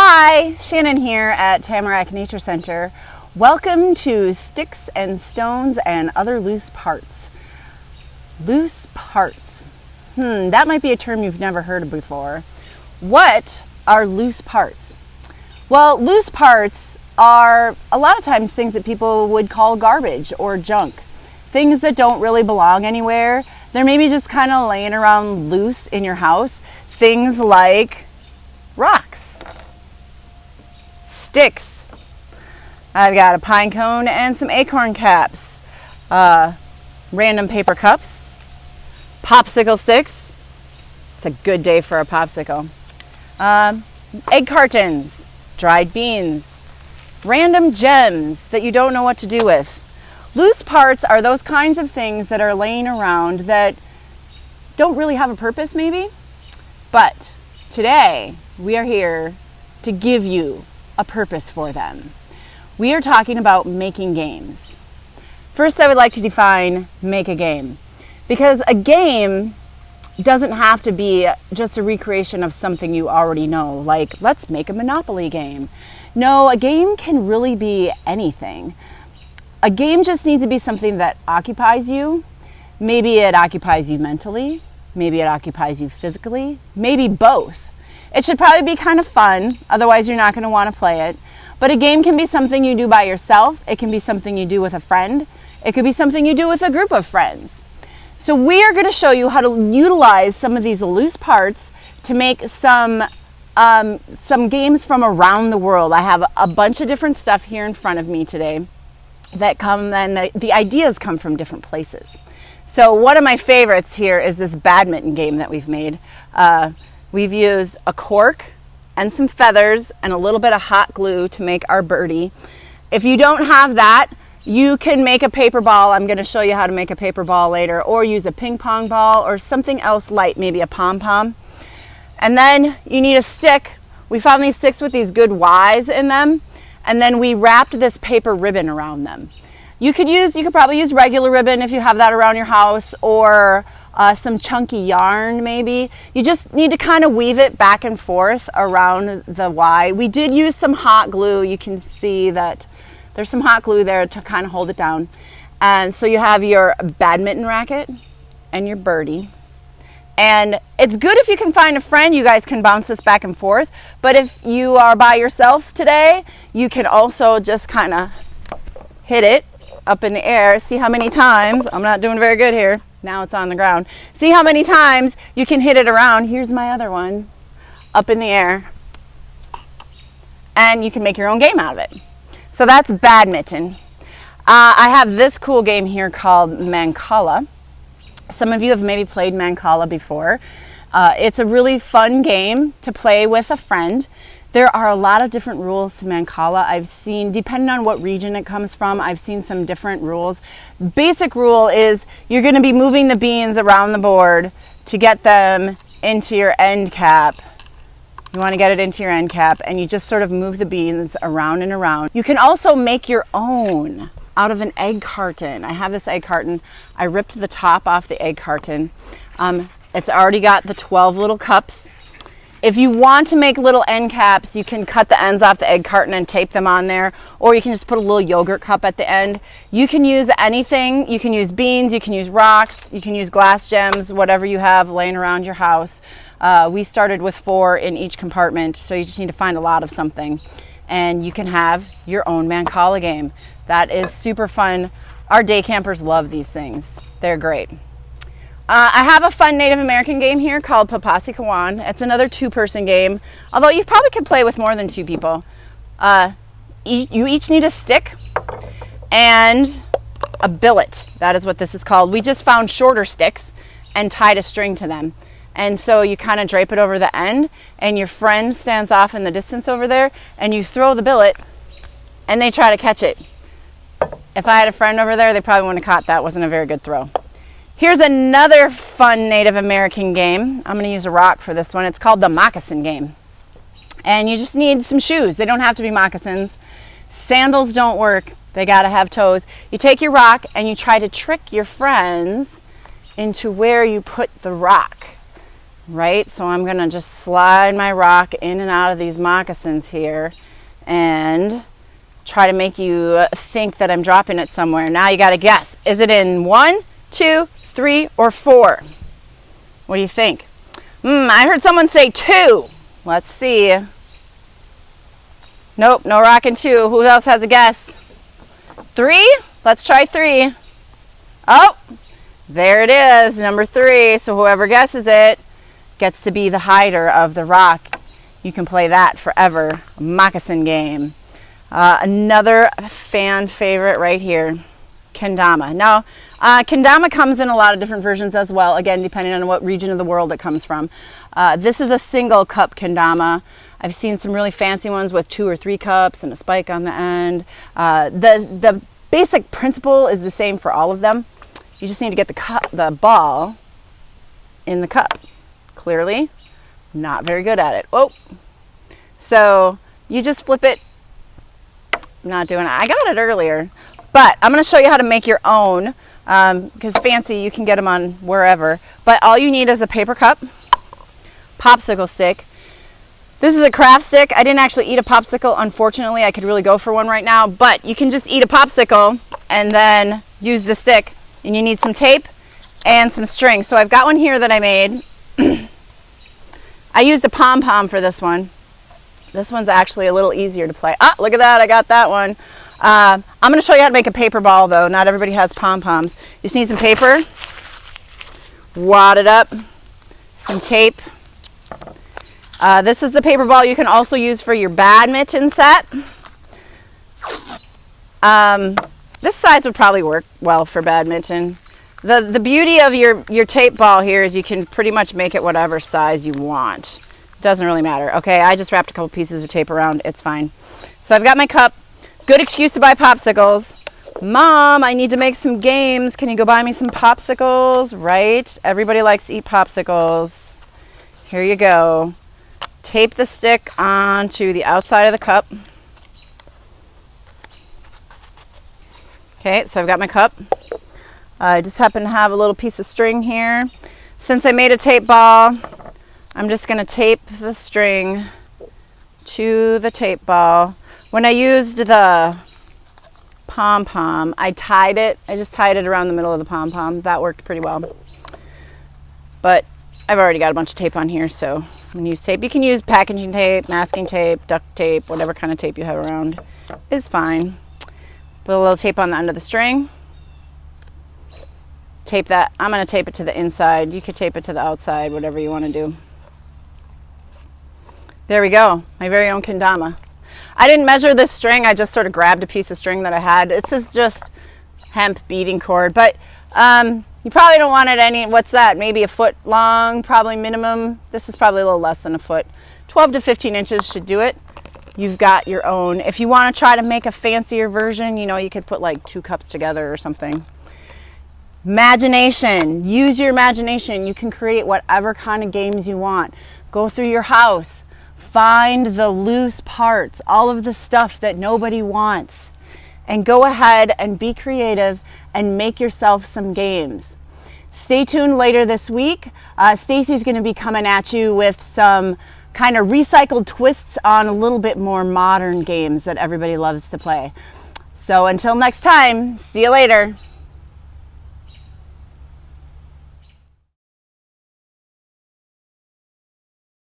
Hi, Shannon here at Tamarack Nature Center. Welcome to Sticks and Stones and Other Loose Parts. Loose parts. Hmm, that might be a term you've never heard of before. What are loose parts? Well, loose parts are a lot of times things that people would call garbage or junk. Things that don't really belong anywhere. They're maybe just kind of laying around loose in your house. Things like rocks, sticks. I've got a pine cone and some acorn caps, uh, random paper cups, popsicle sticks. It's a good day for a popsicle. Um, egg cartons, dried beans, random gems that you don't know what to do with. Loose parts are those kinds of things that are laying around that don't really have a purpose maybe, but today we are here to give you a purpose for them. We are talking about making games. First, I would like to define make a game because a game doesn't have to be just a recreation of something you already know, like let's make a Monopoly game. No, a game can really be anything. A game just needs to be something that occupies you. Maybe it occupies you mentally, maybe it occupies you physically, maybe both. It should probably be kind of fun, otherwise you're not going to want to play it. But a game can be something you do by yourself, it can be something you do with a friend, it could be something you do with a group of friends. So we are going to show you how to utilize some of these loose parts to make some um, some games from around the world. I have a bunch of different stuff here in front of me today that come and the, the ideas come from different places. So one of my favorites here is this badminton game that we've made. Uh, we've used a cork and some feathers and a little bit of hot glue to make our birdie. If you don't have that, you can make a paper ball. I'm going to show you how to make a paper ball later or use a ping pong ball or something else light, maybe a pom-pom. And then you need a stick. We found these sticks with these good Ys in them and then we wrapped this paper ribbon around them. You could use, you could probably use regular ribbon if you have that around your house or uh, some chunky yarn maybe. You just need to kind of weave it back and forth around the Y. We did use some hot glue. You can see that there's some hot glue there to kind of hold it down. And so you have your badminton racket and your birdie. And it's good if you can find a friend, you guys can bounce this back and forth. But if you are by yourself today, you can also just kind of hit it up in the air. See how many times, I'm not doing very good here. Now it's on the ground. See how many times you can hit it around. Here's my other one, up in the air. And you can make your own game out of it. So that's badminton. Uh, I have this cool game here called Mancala. Some of you have maybe played Mancala before. Uh, it's a really fun game to play with a friend. There are a lot of different rules to Mancala. I've seen, depending on what region it comes from, I've seen some different rules. Basic rule is you're going to be moving the beans around the board to get them into your end cap. You want to get it into your end cap and you just sort of move the beans around and around. You can also make your own out of an egg carton. I have this egg carton. I ripped the top off the egg carton. Um, it's already got the 12 little cups. If you want to make little end caps, you can cut the ends off the egg carton and tape them on there, or you can just put a little yogurt cup at the end. You can use anything. You can use beans, you can use rocks, you can use glass gems, whatever you have laying around your house. Uh, we started with four in each compartment, so you just need to find a lot of something. And you can have your own Mancala game. That is super fun. Our day campers love these things. They're great. Uh, I have a fun Native American game here called Papasi Papasikawan. It's another two-person game, although you probably could play with more than two people. Uh, e you each need a stick and a billet. That is what this is called. We just found shorter sticks and tied a string to them. And so you kind of drape it over the end and your friend stands off in the distance over there and you throw the billet and they try to catch it. If I had a friend over there, they probably wouldn't have caught that. Wasn't a very good throw. Here's another fun Native American game. I'm gonna use a rock for this one. It's called the moccasin game. And you just need some shoes. They don't have to be moccasins. Sandals don't work. They gotta have toes. You take your rock and you try to trick your friends into where you put the rock. right? So I'm gonna just slide my rock in and out of these moccasins here and try to make you think that I'm dropping it somewhere. Now you gotta guess. Is it in one, two, three, or four? What do you think? Hmm, I heard someone say two. Let's see. Nope, no rocking two. Who else has a guess? Three? Let's try three. Oh, there it is, number three. So whoever guesses it gets to be the hider of the rock. You can play that forever. Moccasin game. Uh, another fan favorite right here, kendama. Now, uh, kendama comes in a lot of different versions as well, again, depending on what region of the world it comes from. Uh, this is a single cup kendama. I've seen some really fancy ones with two or three cups and a spike on the end. Uh, the, the basic principle is the same for all of them. You just need to get the, cup, the ball in the cup. Clearly, not very good at it. Oh, so you just flip it. not doing it. I got it earlier, but I'm going to show you how to make your own because um, fancy you can get them on wherever. But all you need is a paper cup, popsicle stick, this is a craft stick. I didn't actually eat a popsicle, unfortunately. I could really go for one right now, but you can just eat a popsicle and then use the stick. And you need some tape and some string. So I've got one here that I made. I used a pom-pom for this one. This one's actually a little easier to play. Ah, look at that, I got that one. Uh, I'm gonna show you how to make a paper ball though. Not everybody has pom-poms. You just need some paper, wad it up, some tape, uh, this is the paper ball you can also use for your badminton set. Um, this size would probably work well for badminton. The, the beauty of your, your tape ball here is you can pretty much make it whatever size you want. Doesn't really matter. Okay, I just wrapped a couple pieces of tape around. It's fine. So I've got my cup. Good excuse to buy popsicles. Mom, I need to make some games. Can you go buy me some popsicles? Right? Everybody likes to eat popsicles. Here you go tape the stick onto the outside of the cup. Okay, so I've got my cup. I just happen to have a little piece of string here. Since I made a tape ball, I'm just going to tape the string to the tape ball. When I used the pom-pom, I tied it. I just tied it around the middle of the pom-pom. That worked pretty well. But I've already got a bunch of tape on here, so I'm going to use tape. You can use packaging tape, masking tape, duct tape, whatever kind of tape you have around is fine. Put a little tape on the end of the string. Tape that. I'm going to tape it to the inside. You could tape it to the outside, whatever you want to do. There we go. My very own kendama. I didn't measure this string. I just sort of grabbed a piece of string that I had. This is just hemp beading cord, but um, you probably don't want it any, what's that, maybe a foot long, probably minimum. This is probably a little less than a foot. 12 to 15 inches should do it. You've got your own. If you want to try to make a fancier version, you know, you could put like two cups together or something. Imagination. Use your imagination. You can create whatever kind of games you want. Go through your house. Find the loose parts, all of the stuff that nobody wants. And go ahead and be creative and make yourself some games. Stay tuned later this week. Uh, Stacy's going to be coming at you with some kind of recycled twists on a little bit more modern games that everybody loves to play. So until next time, see you later.